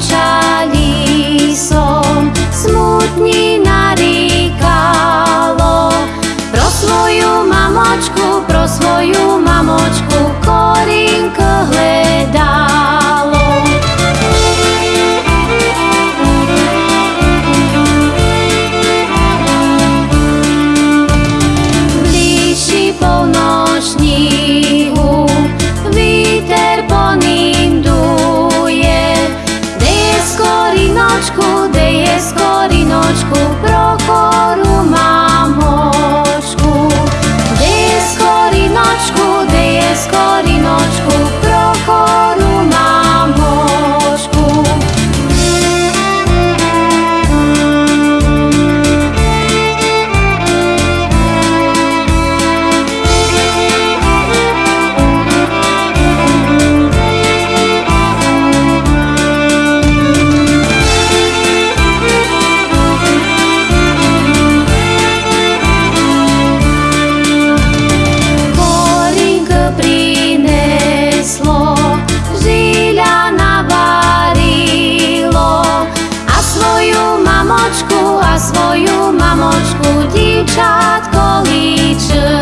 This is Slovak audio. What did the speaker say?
Kráčali som, smutný narýkalo. Pro svoju mamočku, pro svoju дівчат количе.